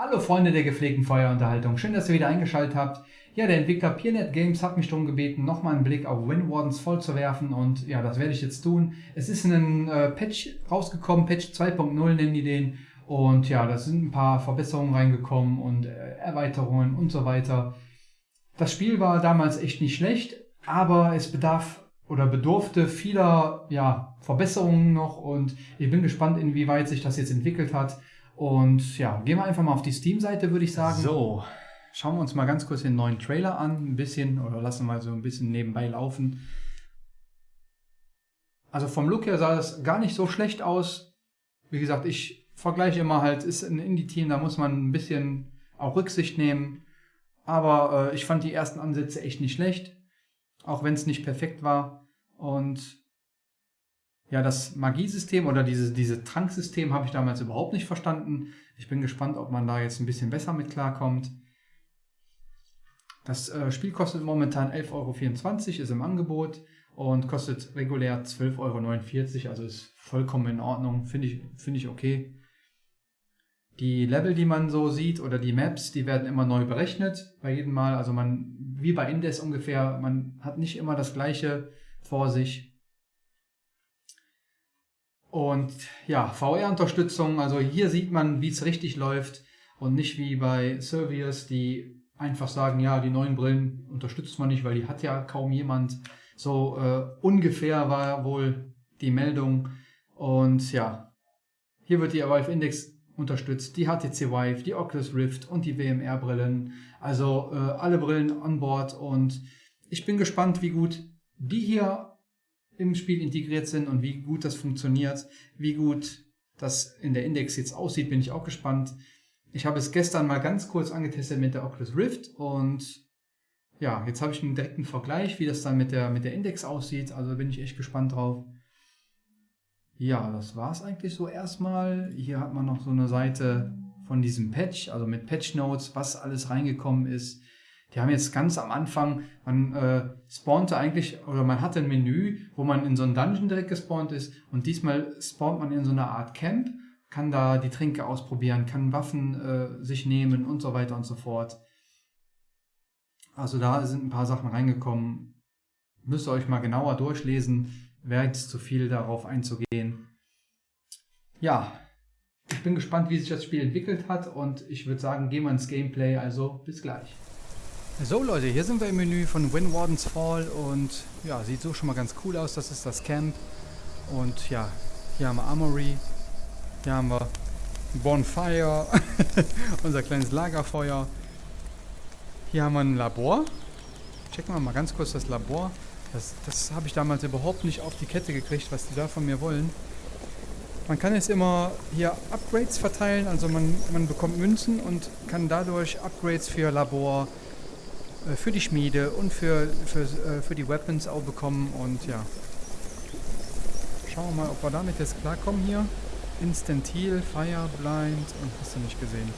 Hallo Freunde der gepflegten Feuerunterhaltung, schön, dass ihr wieder eingeschaltet habt. Ja, der Entwickler PeerNet Games hat mich darum gebeten, nochmal einen Blick auf Wind Wardens voll zu werfen und ja, das werde ich jetzt tun. Es ist ein äh, Patch rausgekommen, Patch 2.0 nennen die den und ja, da sind ein paar Verbesserungen reingekommen und äh, Erweiterungen und so weiter. Das Spiel war damals echt nicht schlecht, aber es bedarf oder bedurfte vieler ja, Verbesserungen noch und ich bin gespannt, inwieweit sich das jetzt entwickelt hat. Und ja, gehen wir einfach mal auf die Steam-Seite, würde ich sagen. So, schauen wir uns mal ganz kurz den neuen Trailer an, ein bisschen, oder lassen wir mal so ein bisschen nebenbei laufen. Also vom Look her sah das gar nicht so schlecht aus. Wie gesagt, ich vergleiche immer halt, ist ein Indie-Team, da muss man ein bisschen auch Rücksicht nehmen. Aber äh, ich fand die ersten Ansätze echt nicht schlecht, auch wenn es nicht perfekt war. Und ja, das Magiesystem oder diese, diese Tranksystem habe ich damals überhaupt nicht verstanden. Ich bin gespannt, ob man da jetzt ein bisschen besser mit klarkommt. Das äh, Spiel kostet momentan 11,24 Euro, ist im Angebot und kostet regulär 12,49 Euro, also ist vollkommen in Ordnung, finde ich, find ich okay. Die Level, die man so sieht oder die Maps, die werden immer neu berechnet bei jedem Mal. Also man, wie bei Indes ungefähr, man hat nicht immer das gleiche vor sich. Und ja, VR-Unterstützung, also hier sieht man, wie es richtig läuft und nicht wie bei Servius, die einfach sagen, ja, die neuen Brillen unterstützt man nicht, weil die hat ja kaum jemand. So äh, ungefähr war wohl die Meldung. Und ja, hier wird die Vive Index unterstützt, die HTC Vive, die Oculus Rift und die WMR-Brillen. Also äh, alle Brillen an Bord und ich bin gespannt, wie gut die hier im Spiel integriert sind und wie gut das funktioniert, wie gut das in der Index jetzt aussieht, bin ich auch gespannt. Ich habe es gestern mal ganz kurz angetestet mit der Oculus Rift und ja, jetzt habe ich einen direkten Vergleich, wie das dann mit der, mit der Index aussieht. Also bin ich echt gespannt drauf. Ja, das war es eigentlich so erstmal. Hier hat man noch so eine Seite von diesem Patch, also mit Patch Notes, was alles reingekommen ist. Die haben jetzt ganz am Anfang, man äh, spawnte eigentlich, oder man hatte ein Menü, wo man in so einen Dungeon direkt gespawnt ist und diesmal spawnt man in so einer Art Camp, kann da die Tränke ausprobieren, kann Waffen äh, sich nehmen und so weiter und so fort. Also da sind ein paar Sachen reingekommen. Müsst ihr euch mal genauer durchlesen, wäre jetzt zu viel darauf einzugehen. Ja, ich bin gespannt, wie sich das Spiel entwickelt hat und ich würde sagen, gehen wir ins Gameplay, also bis gleich. So Leute, hier sind wir im Menü von Wind Wardens Fall und ja, sieht so schon mal ganz cool aus. Das ist das Camp und ja, hier haben wir Armory, hier haben wir Bonfire, unser kleines Lagerfeuer. Hier haben wir ein Labor. Checken wir mal ganz kurz das Labor. Das, das habe ich damals überhaupt nicht auf die Kette gekriegt, was die da von mir wollen. Man kann jetzt immer hier Upgrades verteilen, also man, man bekommt Münzen und kann dadurch Upgrades für Labor, für die Schmiede und für, für, äh, für die Weapons auch bekommen. Und ja, schauen wir mal, ob wir damit jetzt klarkommen hier. Instant Heal, Fire, Blind und hast du nicht gesehen.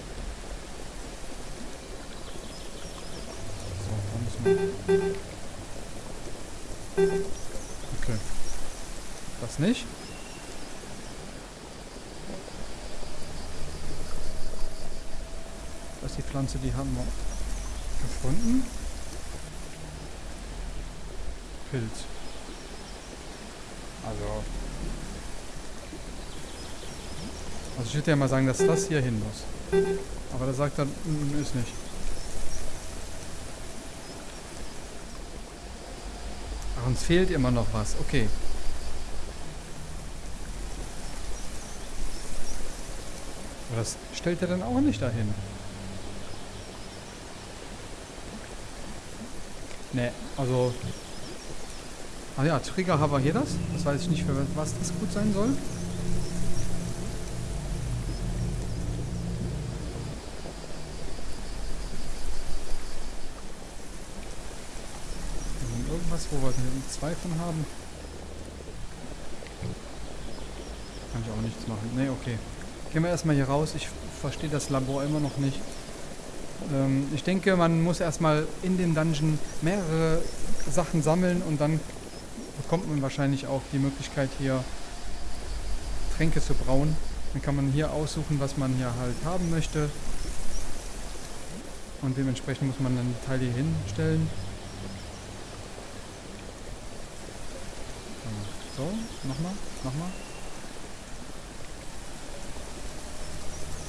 So, da müssen wir... Okay. Das nicht. Das ist die Pflanze, die haben wir gefunden. Pilz. Also. Also ich würde ja mal sagen, dass das hier hin muss. Aber da sagt er, mm, ist nicht. Ach, uns fehlt immer noch was. Okay. Aber das stellt er dann auch nicht dahin. Ne, also Ah ja, Trigger haben wir hier das. Das weiß ich nicht, für was das gut sein soll. Irgendwas, wo wir zwei von haben. Kann ich auch nichts machen. Ne, okay. Gehen wir erstmal hier raus. Ich verstehe das Labor immer noch nicht. Ähm, ich denke, man muss erstmal in den Dungeon mehrere Sachen sammeln und dann bekommt man wahrscheinlich auch die Möglichkeit hier Tränke zu brauen. Dann kann man hier aussuchen, was man hier halt haben möchte. Und dementsprechend muss man dann die Teile hier hinstellen. So, nochmal, nochmal.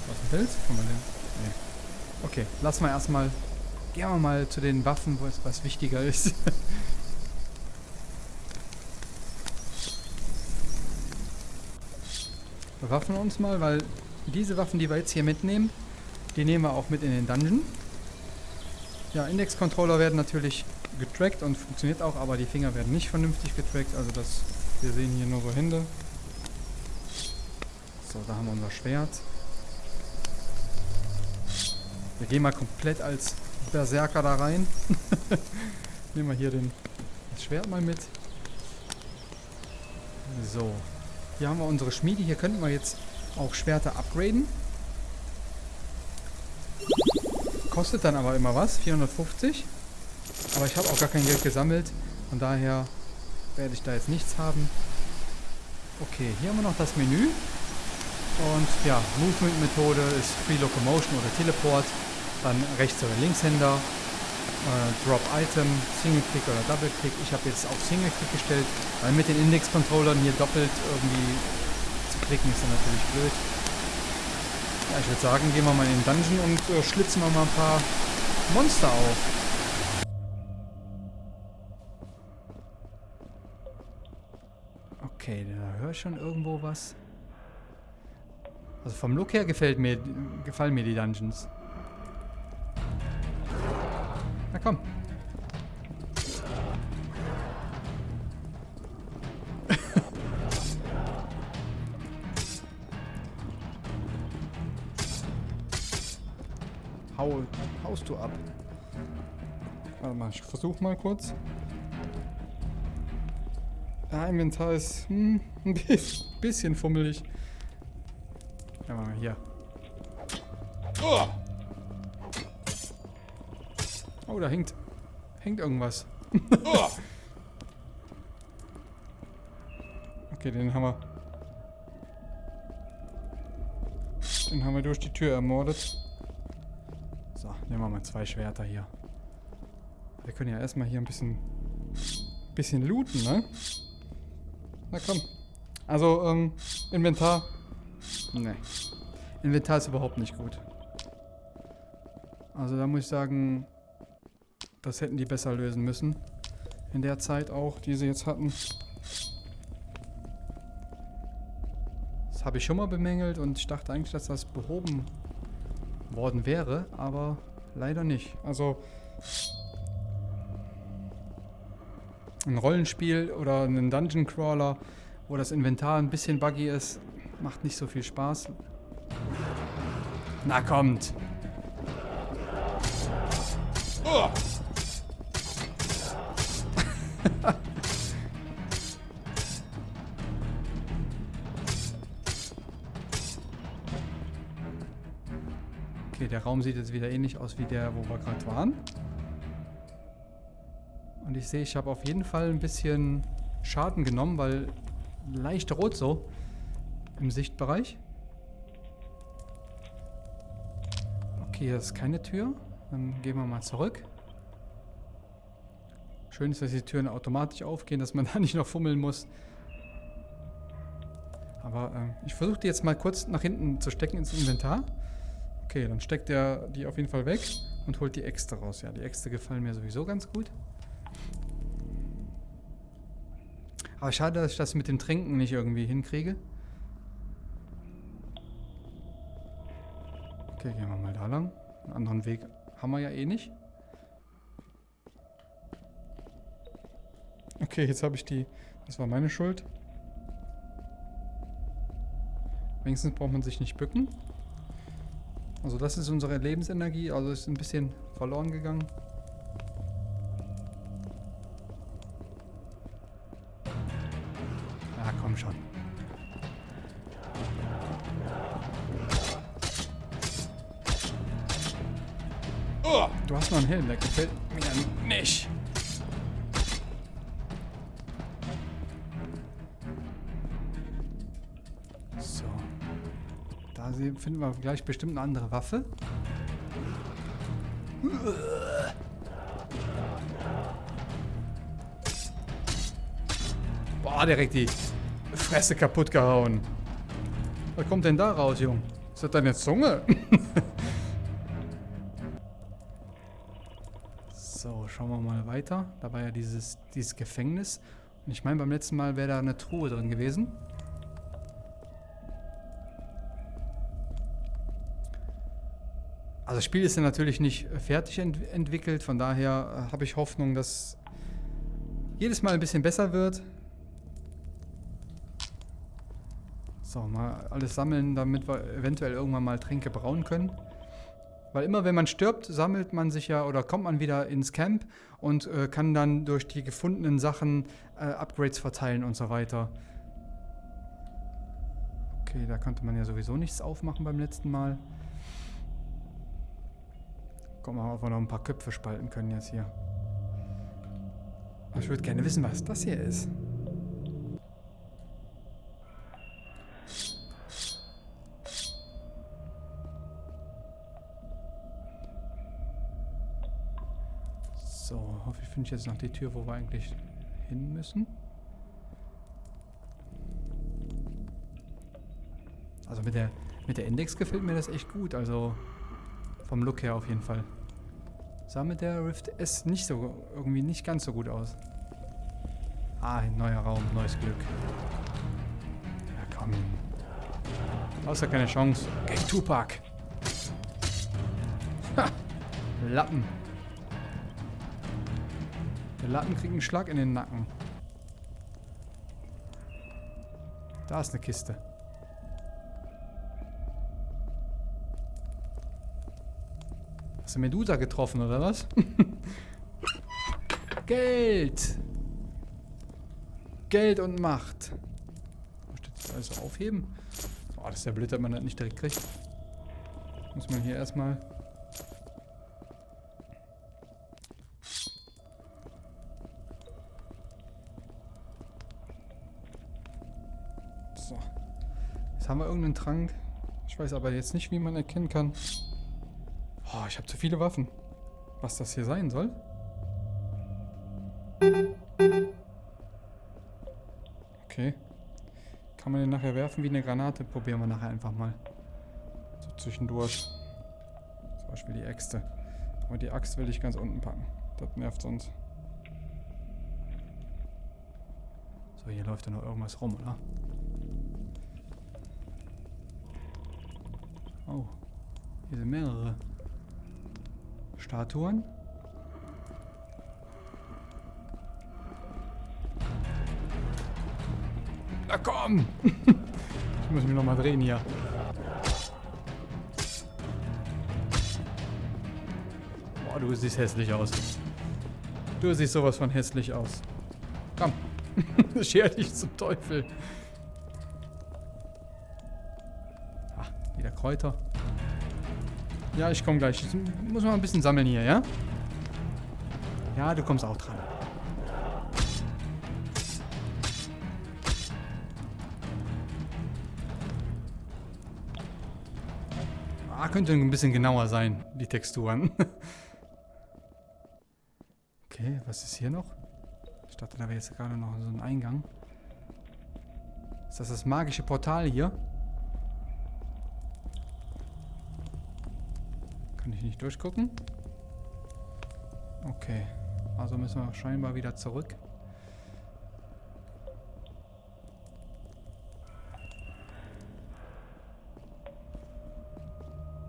Was ein Pilz? Kann man den? Nee. Okay, lassen wir erstmal. Gehen wir mal zu den Waffen, wo es was wichtiger ist. Bewaffnen uns mal, weil diese Waffen, die wir jetzt hier mitnehmen, die nehmen wir auch mit in den Dungeon. Ja, Index-Controller werden natürlich getrackt und funktioniert auch, aber die Finger werden nicht vernünftig getrackt. Also das, wir sehen hier nur so Hände. So, da haben wir unser Schwert. Wir gehen mal komplett als Berserker da rein. Nehmen wir hier den, das Schwert mal mit. So. Hier haben wir unsere Schmiede. Hier könnten wir jetzt auch Schwerter upgraden. Kostet dann aber immer was. 450. Aber ich habe auch gar kein Geld gesammelt. Von daher werde ich da jetzt nichts haben. Okay, hier haben wir noch das Menü. Und ja, Movement-Methode ist Free Locomotion oder Teleport. Dann Rechts- oder Linkshänder. Äh, Drop Item, Single Click oder Double Click. Ich habe jetzt auf Single Click gestellt, weil mit den Index-Controllern hier doppelt irgendwie zu klicken ist dann natürlich blöd. Ja, ich würde sagen, gehen wir mal in den Dungeon und äh, schlitzen wir mal ein paar Monster auf. Okay, da höre ich schon irgendwo was. Also vom Look her gefällt mir, gefallen mir die Dungeons. Komm. Hau, haust du ab. Warte mal, ich versuch mal kurz. Ja, Inventar ist hm, ein bisschen fummelig. Ja, mal hier. Oh, da hängt, hängt irgendwas. okay, den haben wir. Den haben wir durch die Tür ermordet. So, nehmen wir mal zwei Schwerter hier. Wir können ja erstmal hier ein bisschen, bisschen looten, ne? Na komm. Also, ähm, Inventar. Ne. Inventar ist überhaupt nicht gut. Also da muss ich sagen, das hätten die besser lösen müssen. In der Zeit auch, die sie jetzt hatten. Das habe ich schon mal bemängelt und ich dachte eigentlich, dass das behoben worden wäre, aber leider nicht. Also ein Rollenspiel oder einen Dungeon Crawler, wo das Inventar ein bisschen buggy ist, macht nicht so viel Spaß. Na kommt! Okay, der Raum sieht jetzt wieder ähnlich aus wie der, wo wir gerade waren. Und ich sehe, ich habe auf jeden Fall ein bisschen Schaden genommen, weil leicht rot so im Sichtbereich. Okay, hier ist keine Tür. Dann gehen wir mal zurück. Schön ist, dass die Türen automatisch aufgehen, dass man da nicht noch fummeln muss. Aber äh, ich versuche die jetzt mal kurz nach hinten zu stecken ins Inventar. Okay, dann steckt er die auf jeden Fall weg und holt die Äxte raus. Ja, die Äxte gefallen mir sowieso ganz gut. Aber schade, dass ich das mit dem Trinken nicht irgendwie hinkriege. Okay, gehen wir mal da lang. Einen anderen Weg haben wir ja eh nicht. Okay, jetzt habe ich die... Das war meine Schuld. Wenigstens braucht man sich nicht bücken. Also das ist unsere Lebensenergie, also ist ein bisschen verloren gegangen. Ja, komm schon. Du hast noch einen Helm, der gefällt mir nicht. Finden wir gleich bestimmt eine andere Waffe. Boah, direkt die Fresse kaputt gehauen. Was kommt denn da raus, Jung? Ist das deine Zunge? so, schauen wir mal weiter. Da war ja dieses, dieses Gefängnis. Und ich meine, beim letzten Mal wäre da eine Truhe drin gewesen. Also das Spiel ist ja natürlich nicht fertig ent entwickelt, von daher äh, habe ich Hoffnung, dass jedes Mal ein bisschen besser wird. So, mal alles sammeln, damit wir eventuell irgendwann mal Tränke brauen können. Weil immer wenn man stirbt, sammelt man sich ja oder kommt man wieder ins Camp und äh, kann dann durch die gefundenen Sachen äh, Upgrades verteilen und so weiter. Okay, da konnte man ja sowieso nichts aufmachen beim letzten Mal. Guck mal, ob wir noch ein paar Köpfe spalten können jetzt hier. Ich würde gerne wissen, was das hier ist. So, hoffe ich finde jetzt noch die Tür, wo wir eigentlich hin müssen. Also mit der, mit der Index gefällt mir das echt gut, also vom Look her auf jeden Fall. Sah mit der Rift S nicht so, irgendwie nicht ganz so gut aus. Ah, ein neuer Raum, neues Glück. Ja, komm. Außer keine Chance. Gegen Tupac. Ha! Lappen. Der Lappen kriegt einen Schlag in den Nacken. Da ist eine Kiste. Hast du Medusa getroffen, oder was? Geld! Geld und Macht. Das alles aufheben? Oh, das ist ja blöd, dass man das nicht direkt kriegt. Muss man hier erstmal haben wir irgendeinen Trank. Ich weiß aber jetzt nicht, wie man erkennen kann. Ich habe zu viele Waffen. Was das hier sein soll? Okay. Kann man den nachher werfen wie eine Granate? Probieren wir nachher einfach mal. So zwischendurch. Zum Beispiel die Äxte. Aber die Axt will ich ganz unten packen. Das nervt sonst. So, hier läuft ja noch irgendwas rum, oder? Oh. Hier sind mehrere Statuen. Na komm! ich muss mich nochmal drehen hier. Boah, du siehst hässlich aus. Du siehst sowas von hässlich aus. Komm. Scher dich zum Teufel. Kräuter. Ja, ich komme gleich. Ich muss mal ein bisschen sammeln hier, ja? Ja, du kommst auch dran. Ah, könnte ein bisschen genauer sein, die Texturen. okay, was ist hier noch? Ich dachte, da wäre jetzt gerade noch so ein Eingang. Ist das das magische Portal hier? Kann ich nicht durchgucken? Okay. Also müssen wir scheinbar wieder zurück.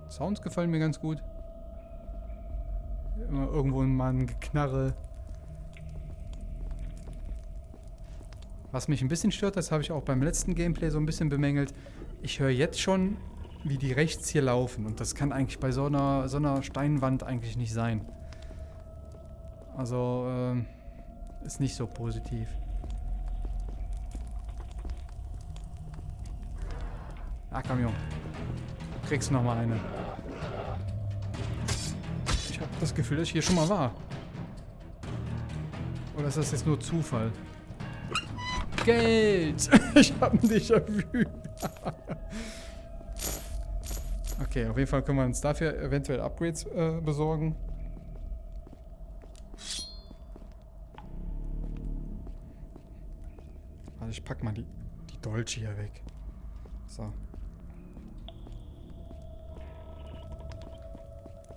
Sounds gefallen mir ganz gut. Immer irgendwo mal ein Geknarre. Was mich ein bisschen stört, das habe ich auch beim letzten Gameplay so ein bisschen bemängelt. Ich höre jetzt schon wie die rechts hier laufen. Und das kann eigentlich bei so einer, so einer Steinwand eigentlich nicht sein. Also, ähm, ist nicht so positiv. Ah, komm, Junge. Kriegst noch mal eine. Ich habe das Gefühl, dass ich hier schon mal war. Oder ist das jetzt nur Zufall? Geld! ich habe ein Déjà-vu. Okay, auf jeden Fall können wir uns dafür eventuell Upgrades äh, besorgen. Also ich pack mal die, die Dolce hier weg. So.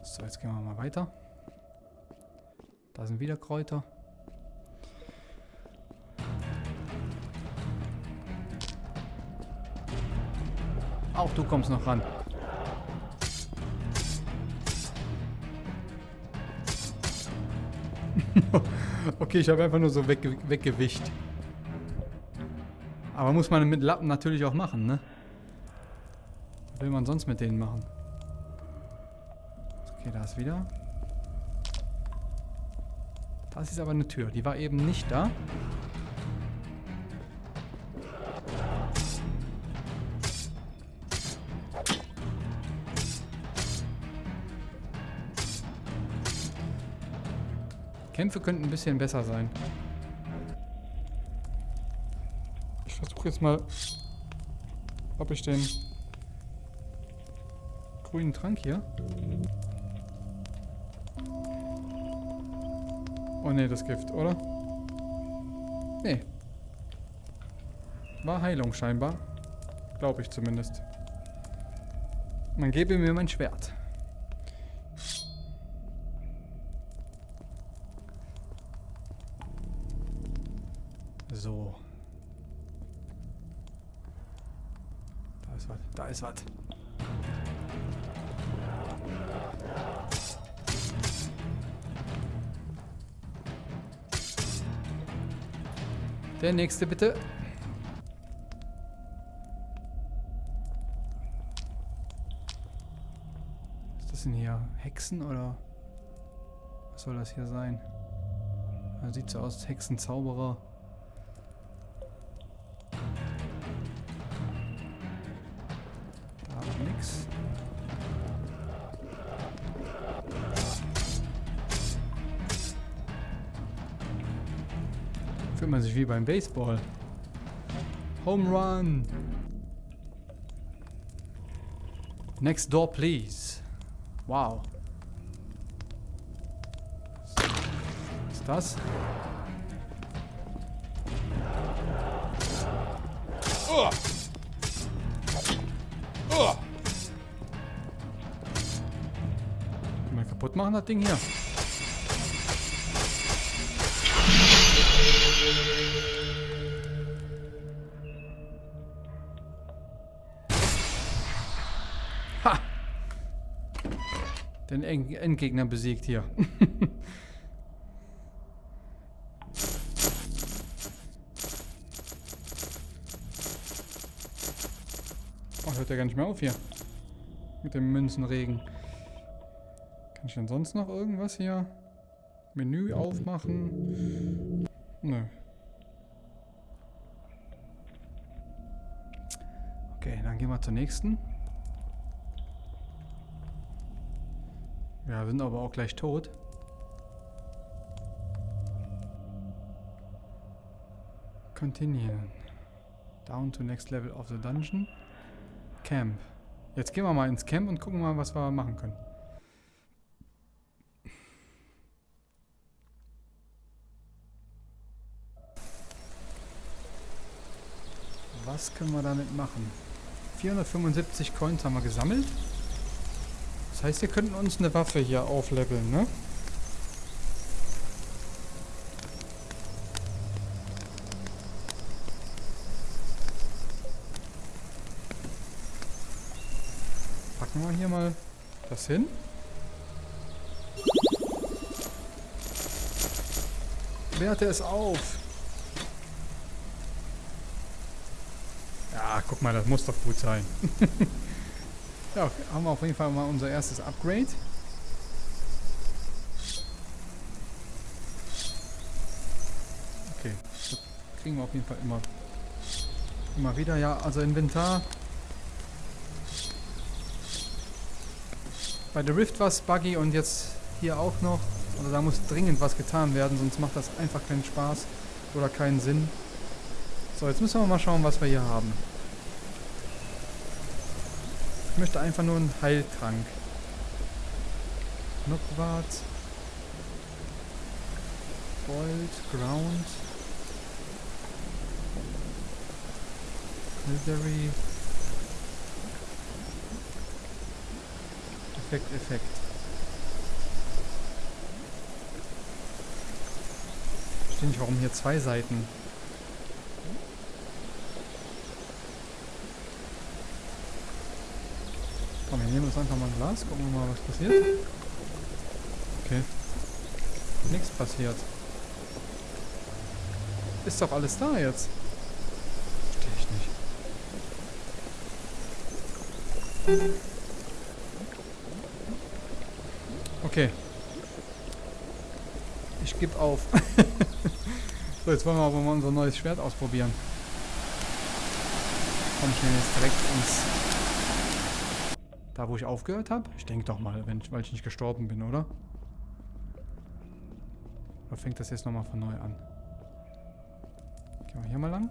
So, jetzt gehen wir mal weiter. Da sind wieder Kräuter. Auch du kommst noch ran. Okay, ich habe einfach nur so wegge weggewischt. Aber muss man mit Lappen natürlich auch machen, ne? Was will man sonst mit denen machen? Okay, da ist wieder. Das ist aber eine Tür. Die war eben nicht da. Kämpfe könnten ein bisschen besser sein. Ich versuche jetzt mal, ob ich den grünen Trank hier. Oh ne, das Gift, oder? Nee. War Heilung scheinbar. Glaube ich zumindest. Man gebe mir mein Schwert. So. Da ist was. Der nächste bitte. Was ist das denn hier? Hexen oder? Was soll das hier sein? Sieht so aus, Hexenzauberer. Fühlt wie beim Baseball. Home Run. Next door, please. Wow. Was ist das? Oh. Oh. Mal kaputt machen, das Ding hier. Den Endgegner besiegt hier. oh, hört ja gar nicht mehr auf hier. Mit dem Münzenregen. Kann ich denn sonst noch irgendwas hier? Menü aufmachen? Nö. Okay, dann gehen wir zur nächsten. Ja, sind aber auch gleich tot. Continue. Down to next level of the dungeon. Camp. Jetzt gehen wir mal ins Camp und gucken mal, was wir machen können. Was können wir damit machen? 475 Coins haben wir gesammelt. Das heißt, wir könnten uns eine Waffe hier aufleveln, ne? Packen wir hier mal das hin. Werte es auf. Ja, guck mal, das muss doch gut sein. ja, haben wir auf jeden Fall mal unser erstes Upgrade. Okay, das kriegen wir auf jeden Fall immer, immer wieder. Ja, also Inventar. Bei der Rift war es buggy und jetzt hier auch noch. Also da muss dringend was getan werden, sonst macht das einfach keinen Spaß oder keinen Sinn. So, jetzt müssen wir mal schauen, was wir hier haben. Ich möchte einfach nur einen Heiltrank. Knockwart. Gold, Ground. Military. Effekt, Effekt. Ich verstehe nicht, warum hier zwei Seiten. Komm, wir nehmen uns einfach mal ein Glas, gucken wir mal, was passiert. Okay. Nichts passiert. Ist doch alles da jetzt. Verstehe ich nicht. Okay. Ich gebe auf. so, jetzt wollen wir aber mal unser neues Schwert ausprobieren. Komm denn jetzt direkt ins... Wo ich aufgehört habe? Ich denke doch mal, wenn, weil ich nicht gestorben bin, oder? Oder fängt das jetzt nochmal von neu an? Gehen wir hier mal lang.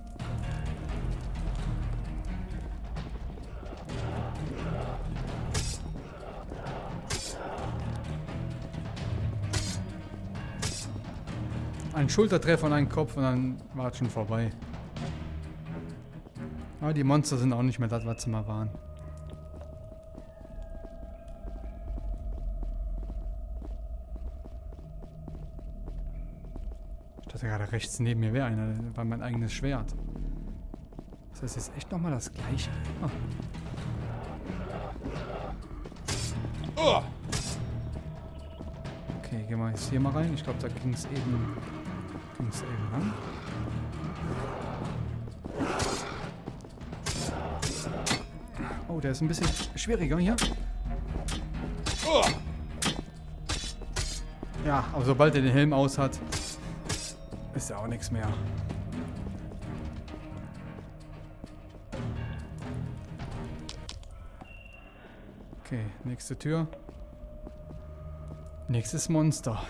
Ein Schultertreffer und ein Kopf und dann war es schon vorbei. Aber die Monster sind auch nicht mehr das, was sie mal waren. Ich dachte gerade rechts neben mir wäre einer, das war mein eigenes Schwert. Das heißt jetzt echt nochmal das gleiche. Oh. Okay, gehen wir jetzt hier mal rein. Ich glaube, da ging es eben Ging's eben ran? Oh, der ist ein bisschen schwieriger hier. Ja, aber sobald er den Helm aus hat, ist ja auch nichts mehr. Okay, nächste Tür. Nächstes Monster.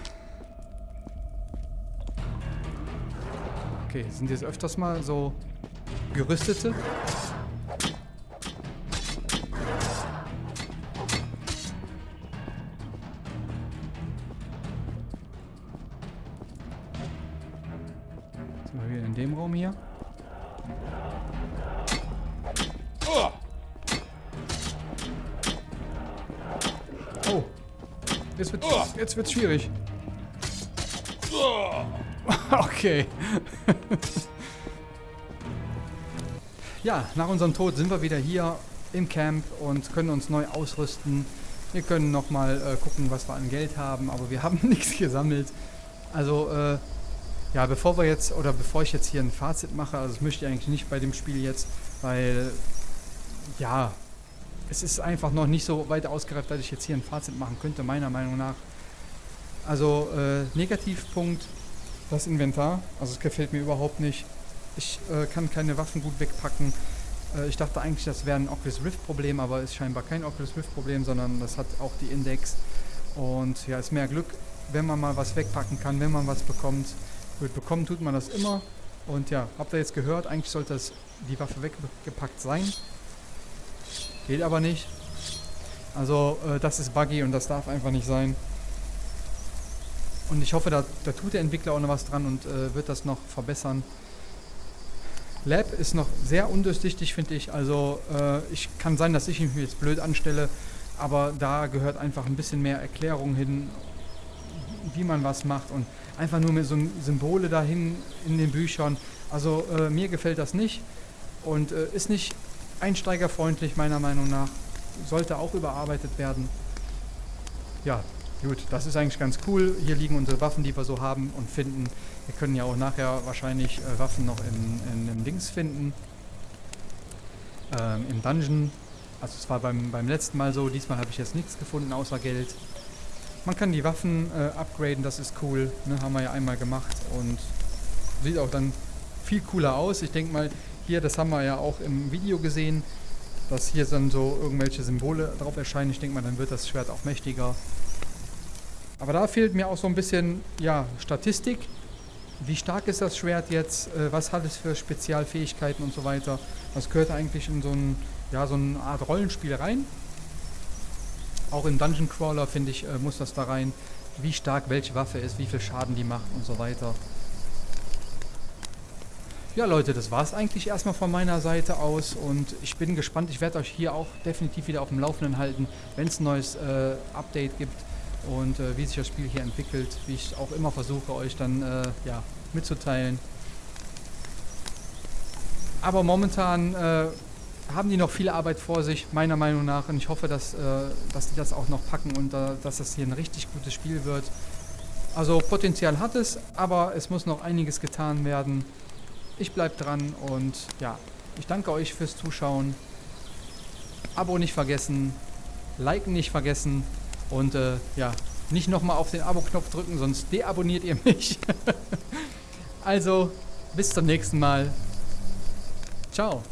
Okay, sind jetzt öfters mal so gerüstete? Jetzt wird jetzt wird's schwierig. okay. ja, nach unserem Tod sind wir wieder hier im Camp und können uns neu ausrüsten. Wir können nochmal äh, gucken, was wir an Geld haben, aber wir haben nichts gesammelt. Also, äh, ja, bevor wir jetzt, oder bevor ich jetzt hier ein Fazit mache, also das möchte ich eigentlich nicht bei dem Spiel jetzt, weil, ja, es ist einfach noch nicht so weit ausgereift, dass ich jetzt hier ein Fazit machen könnte, meiner Meinung nach. Also, äh, Negativpunkt, das Inventar. Also es gefällt mir überhaupt nicht. Ich äh, kann keine Waffen gut wegpacken. Äh, ich dachte eigentlich, das wäre ein Oculus Rift Problem, aber ist scheinbar kein Oculus Rift Problem, sondern das hat auch die Index. Und ja, ist mehr Glück, wenn man mal was wegpacken kann, wenn man was bekommt. Gut, bekommen tut man das immer. Und ja, habt ihr jetzt gehört, eigentlich sollte das, die Waffe weggepackt sein. Geht aber nicht. Also äh, das ist buggy und das darf einfach nicht sein. Und ich hoffe, da, da tut der Entwickler auch noch was dran und äh, wird das noch verbessern. Lab ist noch sehr undurchsichtig, finde ich. Also äh, ich kann sein, dass ich mich jetzt blöd anstelle, aber da gehört einfach ein bisschen mehr Erklärung hin, wie man was macht und einfach nur mit so Symbole dahin in den Büchern. Also äh, mir gefällt das nicht und äh, ist nicht einsteigerfreundlich meiner Meinung nach. Sollte auch überarbeitet werden. Ja, Gut, das ist eigentlich ganz cool. Hier liegen unsere Waffen, die wir so haben und finden. Wir können ja auch nachher wahrscheinlich äh, Waffen noch in, in, in Dings finden. Ähm, Im Dungeon. Also es war beim, beim letzten Mal so. Diesmal habe ich jetzt nichts gefunden außer Geld. Man kann die Waffen äh, upgraden, das ist cool. Ne, haben wir ja einmal gemacht und sieht auch dann viel cooler aus. Ich denke mal, hier, das haben wir ja auch im Video gesehen, dass hier dann so irgendwelche Symbole drauf erscheinen. Ich denke mal, dann wird das Schwert auch mächtiger. Aber da fehlt mir auch so ein bisschen ja, Statistik. Wie stark ist das Schwert jetzt? Äh, was hat es für Spezialfähigkeiten und so weiter? Das gehört eigentlich in so, ein, ja, so eine Art Rollenspiel rein. Auch im Dungeon Crawler, finde ich, äh, muss das da rein. Wie stark welche Waffe ist, wie viel Schaden die macht und so weiter. Ja Leute, das war es eigentlich erstmal von meiner Seite aus und ich bin gespannt. Ich werde euch hier auch definitiv wieder auf dem Laufenden halten, wenn es ein neues äh, Update gibt und äh, wie sich das Spiel hier entwickelt, wie ich auch immer versuche euch dann äh, ja, mitzuteilen. Aber momentan äh, haben die noch viel Arbeit vor sich, meiner Meinung nach. Und ich hoffe, dass, äh, dass die das auch noch packen und äh, dass das hier ein richtig gutes Spiel wird. Also Potenzial hat es, aber es muss noch einiges getan werden. Ich bleibe dran und ja, ich danke euch fürs Zuschauen. Abo nicht vergessen, liken nicht vergessen und äh, ja, nicht nochmal auf den Abo-Knopf drücken, sonst deabonniert ihr mich. also, bis zum nächsten Mal. Ciao.